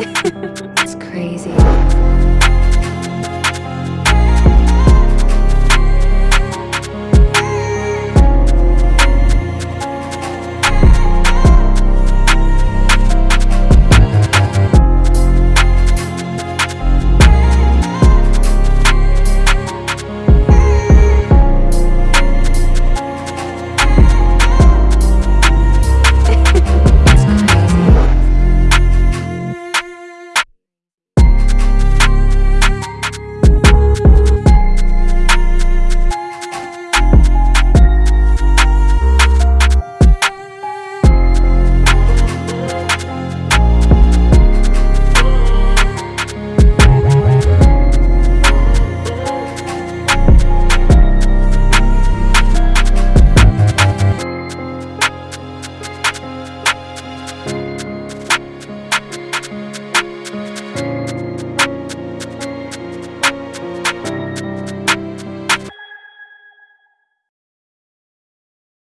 i Ha ha ha!